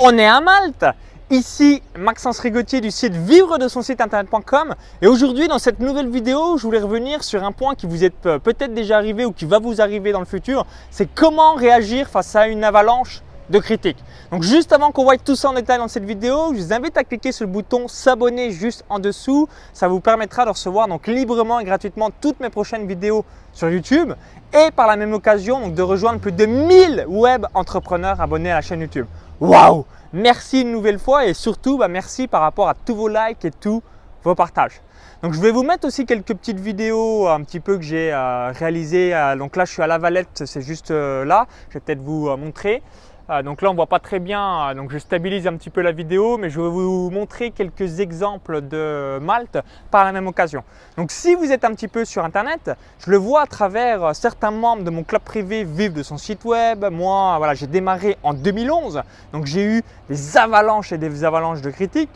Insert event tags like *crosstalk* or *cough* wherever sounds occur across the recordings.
On est à Malte Ici Maxence Rigotier du site vivre de son site internet.com et aujourd'hui dans cette nouvelle vidéo je voulais revenir sur un point qui vous est euh, peut-être déjà arrivé ou qui va vous arriver dans le futur c'est comment réagir face à une avalanche de critiques. Donc juste avant qu'on voit tout ça en détail dans cette vidéo, je vous invite à cliquer sur le bouton s'abonner juste en dessous. Ça vous permettra de recevoir donc librement et gratuitement toutes mes prochaines vidéos sur YouTube et par la même occasion de rejoindre plus de 1000 web entrepreneurs abonnés à la chaîne YouTube. Waouh Merci une nouvelle fois et surtout bah, merci par rapport à tous vos likes et tous vos partages. Donc je vais vous mettre aussi quelques petites vidéos un petit peu que j'ai euh, réalisées. Euh, donc là je suis à la Valette, c'est juste euh, là. Je vais peut-être vous montrer. Euh, donc là, on ne voit pas très bien, euh, donc je stabilise un petit peu la vidéo, mais je vais vous montrer quelques exemples de Malte par la même occasion. Donc si vous êtes un petit peu sur Internet, je le vois à travers euh, certains membres de mon club privé vivent de son site web. Moi, voilà, j'ai démarré en 2011, donc j'ai eu des avalanches et des avalanches de critiques.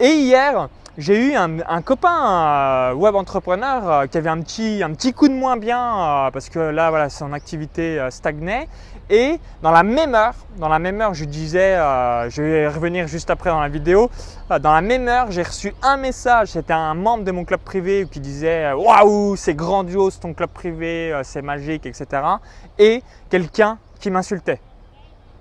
Et hier, j'ai eu un, copain web entrepreneur qui avait un petit, un petit coup de moins bien parce que là, voilà, son activité stagnait et dans la même heure, dans la même heure, je disais, euh, je vais revenir juste après dans la vidéo, euh, dans la même heure, j'ai reçu un message, c'était un membre de mon club privé qui disait euh, « Waouh, c'est grandiose ton club privé, c'est magique, etc. » et quelqu'un qui m'insultait.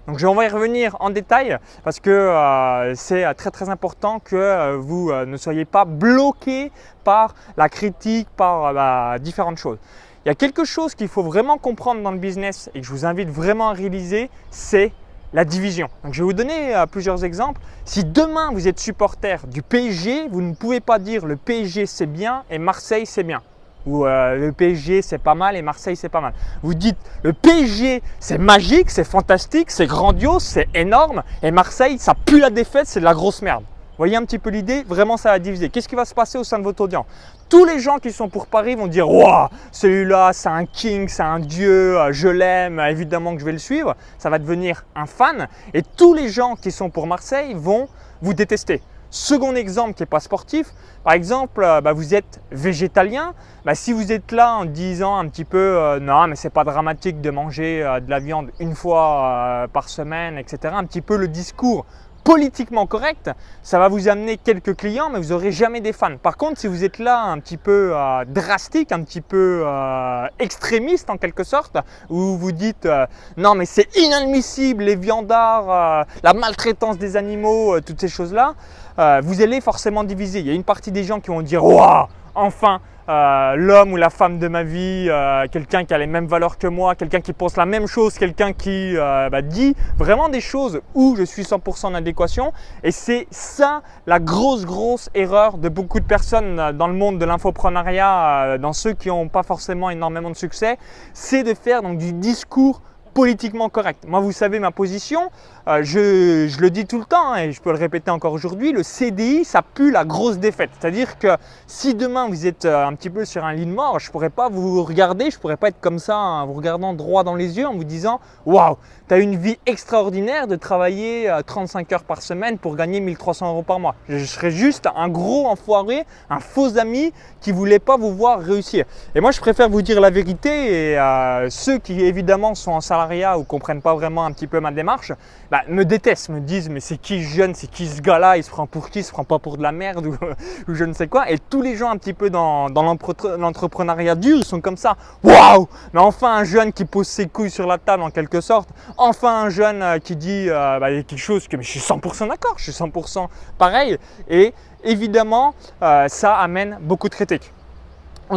Donc je vais y revenir en détail parce que c'est très très important que vous ne soyez pas bloqué par la critique, par bah, différentes choses. Il y a quelque chose qu'il faut vraiment comprendre dans le business et que je vous invite vraiment à réaliser, c'est la division. Donc, je vais vous donner euh, plusieurs exemples. Si demain vous êtes supporter du PSG, vous ne pouvez pas dire le PSG c'est bien et Marseille c'est bien. Ou euh, le PSG c'est pas mal et Marseille c'est pas mal. Vous dites le PSG c'est magique, c'est fantastique, c'est grandiose, c'est énorme et Marseille ça pue la défaite, c'est de la grosse merde voyez un petit peu l'idée Vraiment, ça va diviser. Qu'est-ce qui va se passer au sein de votre audience? Tous les gens qui sont pour Paris vont dire « Waouh, celui-là, c'est un king, c'est un dieu, euh, je l'aime, évidemment que je vais le suivre. » Ça va devenir un fan. Et tous les gens qui sont pour Marseille vont vous détester. Second exemple qui n'est pas sportif, par exemple, euh, bah, vous êtes végétalien. Bah, si vous êtes là en disant un petit peu euh, non mais c'est pas dramatique de manger de la viande une fois par semaine, etc. Un petit peu le discours politiquement correct, ça va vous amener quelques clients, mais vous n'aurez jamais des fans. Par contre, si vous êtes là un petit peu euh, drastique, un petit peu euh, extrémiste en quelque sorte, où vous dites euh, non mais c'est inadmissible les viandards, la maltraitance des animaux, toutes ces choses-là, vous allez forcément diviser. Il y a une partie des gens qui vont dire waouh, enfin euh, l'homme ou la femme de ma vie, euh, quelqu'un qui a les mêmes valeurs que moi, quelqu'un qui pense la même chose, quelqu'un qui euh, bah, dit vraiment des choses où je suis 100% en adéquation. Et c'est ça la grosse, grosse erreur de beaucoup de personnes dans le monde de l'infoprenariat, dans ceux qui n'ont pas forcément énormément de succès, c'est de faire donc, du discours politiquement correct. Moi, vous savez ma position, euh, je, le dis tout le temps hein, et je peux le répéter encore aujourd'hui, le CDI, ça pue la grosse défaite. C'est-à-dire que si demain vous êtes euh, un petit peu sur un lit de mort, je ne pourrais pas vous regarder, je ne pourrais pas être comme ça en vous regardant droit dans les yeux en vous disant « Waouh, tu as une vie extraordinaire de travailler 35 euh, heures par semaine pour gagner 1300 euros par mois. » Je serais juste un gros enfoiré, un faux ami qui ne voulait pas vous voir réussir. Et moi, je préfère vous dire la vérité et ceux qui évidemment sont en salarié ou comprennent pas vraiment un petit peu ma démarche, bah, me détestent, me disent mais c'est qui ce jeune, c'est qui ce gars-là, il se prend pour qui, il se prend pas pour de la merde ou, *laughs* je ne sais quoi. Et tous les gens un petit peu dans, l'entrepreneuriat dur, ils sont comme ça. Waouh Mais enfin un jeune qui pose ses couilles sur la table en quelque sorte. Enfin un jeune euh, qui dit euh, bah, quelque chose que je suis 100% d'accord, je suis 100% pareil. Et évidemment, euh, ça amène beaucoup de critiques.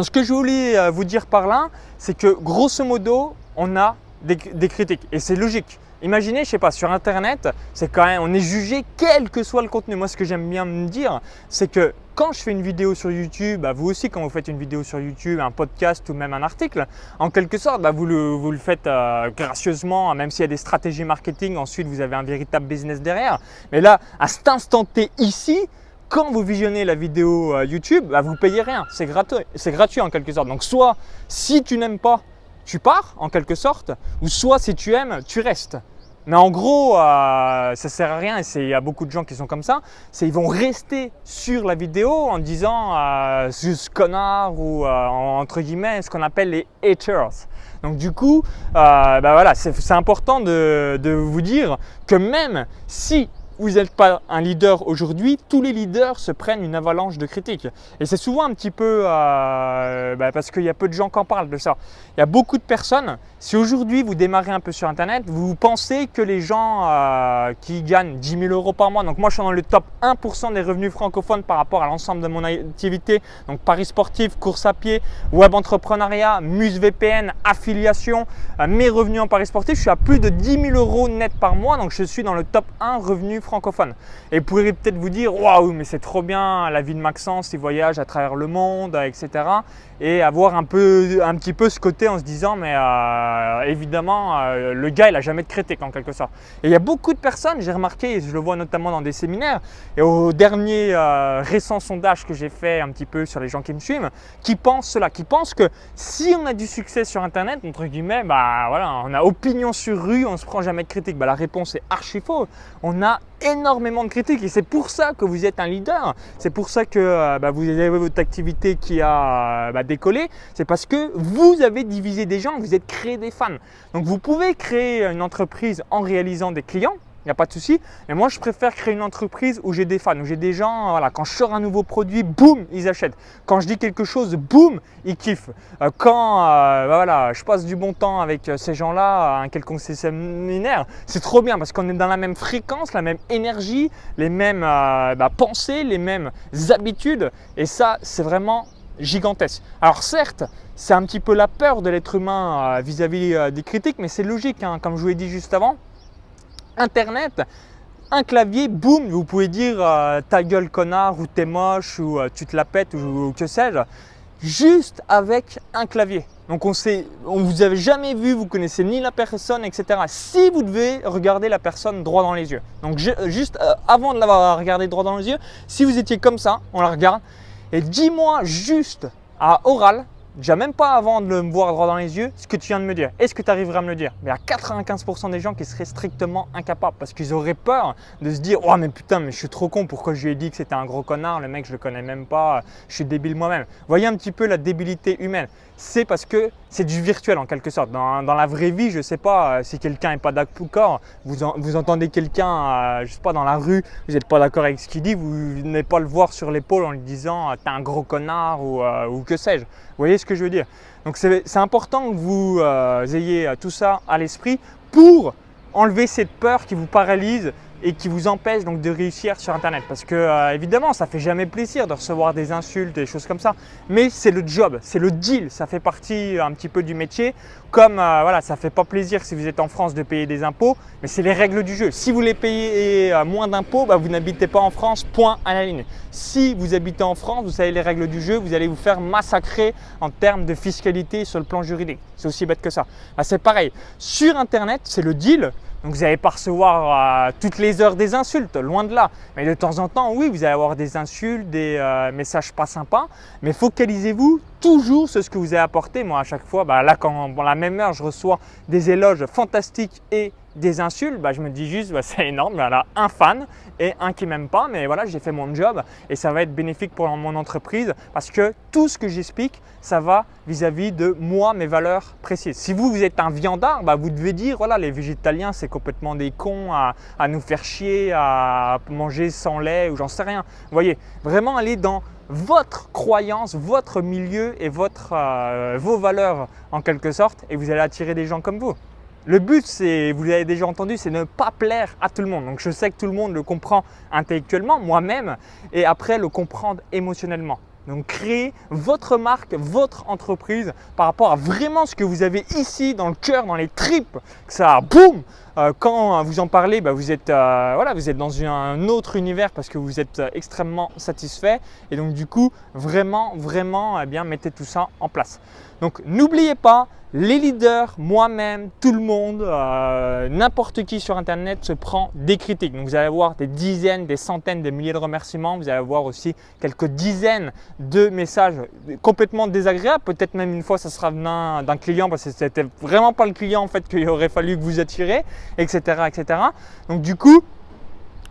ce que je voulais vous dire par là, c'est que grosso modo, on a des, critiques. Et c'est logique. Imaginez, je sais pas, sur Internet, c'est quand même, on est jugé quel que soit le contenu. Moi, ce que j'aime bien me dire, c'est que quand je fais une vidéo sur YouTube, bah, vous aussi, quand vous faites une vidéo sur YouTube, un podcast ou même un article, en quelque sorte, bah, vous, le, vous, le, faites euh, gracieusement, même s'il y a des stratégies marketing, ensuite vous avez un véritable business derrière. Mais là, à cet instant T ici, quand vous visionnez la vidéo euh, YouTube, bah, vous payez rien, c'est gratuit, c'est gratuit en quelque sorte. Donc soit, si tu n'aimes pas tu pars en quelque sorte, ou soit si tu aimes, tu restes. Mais en gros, euh, ça sert à rien et il y a beaucoup de gens qui sont comme ça. C'est ils vont rester sur la vidéo en disant euh, ce connard ou euh, entre guillemets ce qu'on appelle les haters. Donc du coup, bah voilà, c'est important de vous dire que même si vous n'êtes pas un leader aujourd'hui, tous les leaders se prennent une avalanche de critiques. Et c'est souvent un petit peu euh, bah, parce qu'il y a peu de gens qui en parlent de ça. Il y a beaucoup de personnes, si aujourd'hui vous démarrez un peu sur Internet, vous pensez que les gens euh, qui gagnent 10 000 euros par mois, donc moi je suis dans le top 1% des revenus francophones par rapport à l'ensemble de mon activité, donc paris sportif, course à pied, web entrepreneuriat, Muse VPN, affiliation, euh, mes revenus en paris sportif, je suis à plus de 10 000 euros net par mois, donc je suis dans le top 1 revenus francophone. Et vous pourriez peut-être vous dire, waouh, mais c'est trop bien la vie de Maxence, il voyage à travers le monde, etc. Et avoir un, peu, un petit peu ce côté en se disant, mais euh, évidemment, euh, le gars, il n'a jamais de critique en quelque sorte. Et il y a beaucoup de personnes, j'ai remarqué, et je le vois notamment dans des séminaires, et au dernier euh, récent sondage que j'ai fait un petit peu sur les gens qui me suivent, qui pensent cela, qui pensent que si on a du succès sur Internet, entre guillemets, bah voilà, on a opinion sur rue, on ne se prend jamais de critique. Bah, la réponse est archi faux. On a énormément de critiques et c'est pour ça que vous êtes un leader. C'est pour ça que euh, bah, vous avez votre activité qui a euh, bah, décollé. C'est parce que vous avez divisé des gens, vous êtes créé des fans. Donc vous pouvez créer une entreprise en réalisant des clients il n'y a pas de souci. Mais moi, je préfère créer une entreprise où j'ai des fans, où j'ai des gens, voilà, quand je sors un nouveau produit, boum, ils achètent. Quand je dis quelque chose, boum, ils kiffent. Euh, quand euh, bah voilà, je passe du bon temps avec euh, ces gens-là un quelconque séminaire, c'est trop bien parce qu'on est dans la même fréquence, la même énergie, les mêmes bah, pensées, les mêmes habitudes. Et ça, c'est vraiment gigantesque. Alors certes, c'est un petit peu la peur de l'être humain vis-à-vis des critiques, mais c'est logique, hein, comme je vous l'ai dit juste avant. Internet, un clavier, boum, vous pouvez dire euh, ta gueule connard ou t'es moche ou euh, tu te la pètes ou, que sais-je, juste avec un clavier. Donc on sait, on vous avez jamais vu, vous connaissez ni la personne, etc. Si vous devez regarder la personne droit dans les yeux. Donc juste euh, avant de l'avoir regardé droit dans les yeux, si vous étiez comme ça, on la regarde et dis-moi juste à oral déjà même pas avant de me voir droit dans les yeux, ce que tu viens de me dire. Est-ce que tu arriveras à me le dire? Mais il y a 95% des gens qui seraient strictement incapables parce qu'ils auraient peur de se dire « Oh mais putain, mais je suis trop con, pourquoi je lui ai dit que c'était un gros connard, le mec je le connais même pas, je suis débile moi-même. » Voyez un petit peu la débilité humaine. C'est parce que c'est du virtuel en quelque sorte. Dans, la vraie vie, je ne sais pas euh, si quelqu'un n'est pas d'accord, vous, vous entendez quelqu'un, euh, je sais pas, dans la rue, vous n'êtes pas d'accord avec ce qu'il dit, vous n'allez pas le voir sur l'épaule en lui disant « T'es un gros connard » ou, euh, ou que sais-je. Vous voyez ce que je veux dire? Donc c'est important que vous euh, ayez euh, tout ça à l'esprit pour enlever cette peur qui vous paralyse et qui vous empêche donc de réussir sur Internet. Parce que euh, évidemment, ça fait jamais plaisir de recevoir des insultes des choses comme ça. Mais c'est le job, c'est le deal, ça fait partie un petit peu du métier. Comme euh, voilà, ça fait pas plaisir si vous êtes en France de payer des impôts, mais c'est les règles du jeu. Si vous les payez euh, moins d'impôts, bah, vous n'habitez pas en France, point à la ligne. Si vous habitez en France, vous savez les règles du jeu, vous allez vous faire massacrer en termes de fiscalité sur le plan juridique. C'est aussi bête que ça. Bah, c'est pareil. Sur Internet, c'est le deal. Donc vous n'allez pas recevoir euh, toutes les heures des insultes, loin de là. Mais de temps en temps, oui, vous allez avoir des insultes, des euh, messages pas sympas. Mais focalisez-vous toujours ce que vous avez apporté. Moi, à chaque fois, bah, là, quand la même heure, je reçois des éloges fantastiques et des insultes, bah, je me dis juste bah, *laughs* c'est énorme, voilà, un fan et un qui m'aime pas, mais voilà, j'ai fait mon job et ça va être bénéfique pour mon entreprise parce que tout ce que j'explique, ça va vis-à-vis de moi, mes valeurs précises. Si vous, vous êtes un viandard, vous devez dire voilà, les végétaliens, c'est complètement des cons à, à nous faire chier, à manger sans lait ou j'en sais rien. Vous voyez, vraiment aller dans votre croyance, votre milieu et euh, vos valeurs en quelque sorte et vous allez attirer des gens comme vous. Le but, c'est, vous l'avez déjà entendu, c'est ne pas plaire à tout le monde. Donc je sais que tout le monde le comprend intellectuellement, moi-même, et après le comprendre émotionnellement. Donc créez votre marque, votre entreprise par rapport à vraiment ce que vous avez ici dans le cœur, dans les tripes, que ça boum Quand vous en parlez, bah, vous, êtes, euh, voilà, vous êtes dans un autre univers parce que vous êtes euh, extrêmement satisfait et donc du coup vraiment, vraiment eh bien, mettez tout ça en place. Donc n'oubliez pas, les leaders, moi-même, tout le monde, euh, n'importe qui sur Internet se prend des critiques. Donc vous allez avoir des dizaines, des centaines, des milliers de remerciements. Vous allez avoir aussi quelques dizaines de messages complètement désagréables. Peut-être même une fois, ça sera d'un client parce que c'était vraiment pas le client en fait qu'il aurait fallu que vous attirez. Etc., etc. Donc du coup,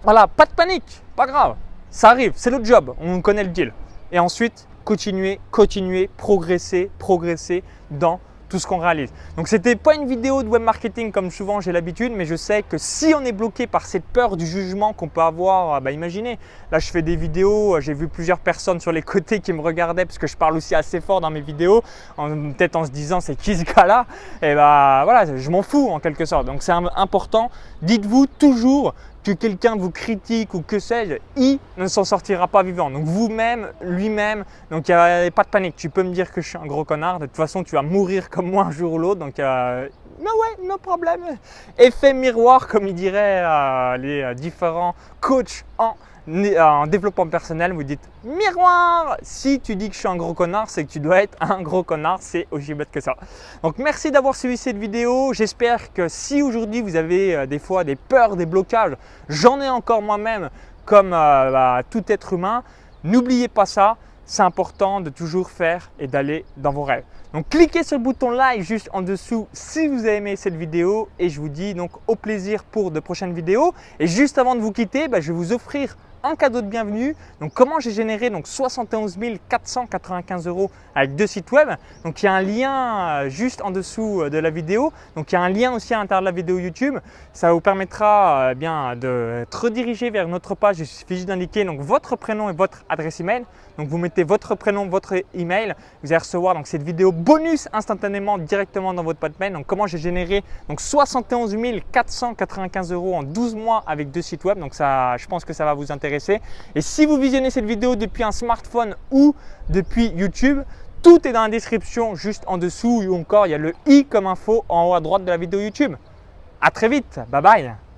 voilà, pas de panique, pas grave. Ça arrive, c'est le job, on connaît le deal. Et ensuite, continuer, continuer, progresser, progresser dans tout ce qu'on réalise. Donc ce n'était pas une vidéo de web marketing comme souvent j'ai l'habitude, mais je sais que si on est bloqué par cette peur du jugement qu'on peut avoir, ah bah imaginez, là je fais des vidéos, j'ai vu plusieurs personnes sur les côtés qui me regardaient parce que je parle aussi assez fort dans mes vidéos, peut-être en se disant c'est qui ce gars-là? Et bah voilà, je m'en fous en quelque sorte. Donc c'est important, dites-vous toujours que quelqu'un vous critique ou que sais-je, il ne s'en sortira pas vivant. Donc vous-même, lui-même, donc il n'y a pas de panique. Tu peux me dire que je suis un gros connard, de toute façon tu vas mourir comme moi un jour ou l'autre, donc euh, ouais, no problème. Effet miroir, comme il dirait euh, les euh, différents coachs en en développement personnel, vous dites miroir. Si tu dis que je suis un gros connard, c'est que tu dois être un gros connard. C'est aussi bête que ça. Donc merci d'avoir suivi cette vidéo. J'espère que si aujourd'hui vous avez euh, des fois des peurs, des blocages, j'en ai encore moi-même comme euh, bah, tout être humain. N'oubliez pas ça. C'est important de toujours faire et d'aller dans vos rêves. Donc cliquez sur le bouton like juste en dessous si vous avez aimé cette vidéo et je vous dis donc au plaisir pour de prochaines vidéos. Et juste avant de vous quitter, bah, je vais vous offrir un cadeau de bienvenue. Donc comment j'ai généré donc 71 495 euros avec deux sites web? Donc il y a un lien euh, juste en dessous euh, de la vidéo. Donc il y a un lien aussi à l'intérieur de la vidéo YouTube. Ça vous permettra euh, bien de te rediriger vers notre page. Il suffit juste d'indiquer donc votre prénom et votre adresse email. Donc vous mettez votre prénom, votre email. Vous allez recevoir cette vidéo bonus instantanément directement dans votre boîte. Donc comment j'ai généré donc 71 495 euros en 12 mois avec deux sites web. Donc ça, je pense que ça va vous intéresser et si vous visionnez cette vidéo depuis un smartphone ou depuis YouTube, tout est dans la description juste en dessous ou encore il y a le i comme info en haut à droite de la vidéo YouTube. À très vite, bye bye